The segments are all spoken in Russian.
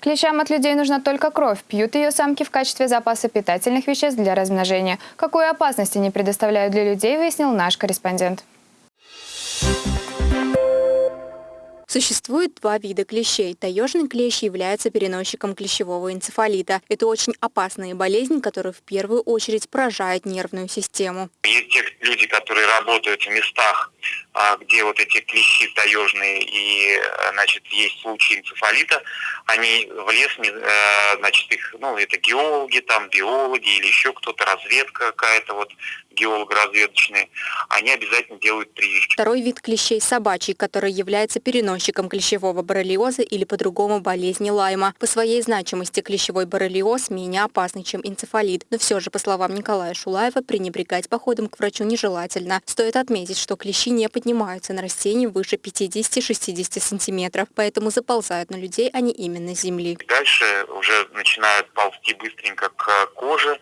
Клещам от людей нужна только кровь. Пьют ее самки в качестве запаса питательных веществ для размножения. Какую опасность они предоставляют для людей, выяснил наш корреспондент. Существует два вида клещей. Таежный клещ является переносчиком клещевого энцефалита. Это очень опасная болезнь, которая в первую очередь поражает нервную систему. Есть те люди, которые работают в местах, где вот эти клещи таежные и, э, значит, есть случаи энцефалита, они в лес, э, значит, их, ну, это геологи, там, биологи или еще кто-то, разведка какая-то, вот, геолого-разведочные, они обязательно делают прививки. Второй вид клещей – собачий, который является переносчиком клещевого боррелиоза или по-другому болезни Лайма. По своей значимости клещевой боррелиоз менее опасный, чем энцефалит. Но все же, по словам Николая Шулаева, пренебрегать походом к врачу нежелательно. Стоит отметить, что клещи не поднимаются на растении выше 50-60 сантиметров, поэтому заползают на людей они именно с земли. Дальше уже начинают ползти быстренько к коже,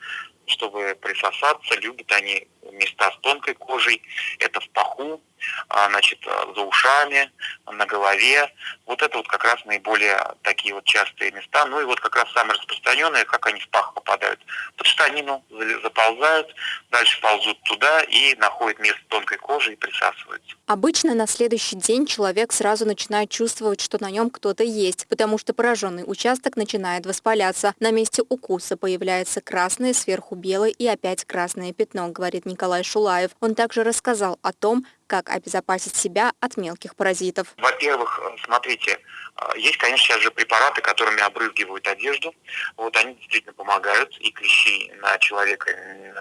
чтобы присосаться. Любят они места с тонкой кожей. Это в паху, а, значит, за ушами, на голове. Вот это вот как раз наиболее такие вот частые места. Ну и вот как раз самые распространенные, как они в пах попадают. Под штанину заползают, дальше ползут туда и находят место тонкой кожи и присасываются. Обычно на следующий день человек сразу начинает чувствовать, что на нем кто-то есть, потому что пораженный участок начинает воспаляться. На месте укуса появляется красное, сверху белое и опять красное пятно, говорит Николай Шулаев. Он также рассказал о том, как обезопасить себя от мелких паразитов? Во-первых, смотрите, э, есть, конечно, сейчас же препараты, которыми обрызгивают одежду. Вот они действительно помогают, и клещи на человека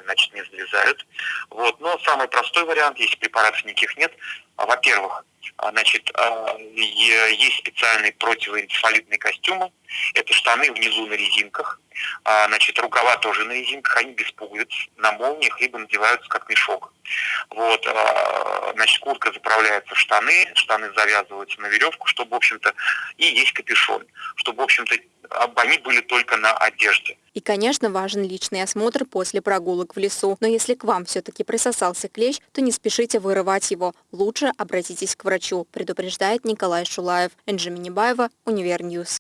значит, не залезают. Вот. Но самый простой вариант, если препаратов никаких нет, во-первых, значит, а, есть специальные противоэнцефалитные костюмы. Это штаны внизу на резинках. А, значит, рукава тоже на резинках. Они без пуговиц, на молниях, либо надеваются как мешок. Вот, значит, куртка заправляется в штаны, штаны завязываются на веревку, чтобы, в общем-то, и есть капюшон, чтобы, в общем-то, они были только на одежде. И, конечно, важен личный осмотр после прогулок в лесу. Но если к вам все-таки присосался клещ, то не спешите вырывать его. Лучше обратитесь к врачу, предупреждает Николай Шулаев. Энджи Минибаева, Univer News.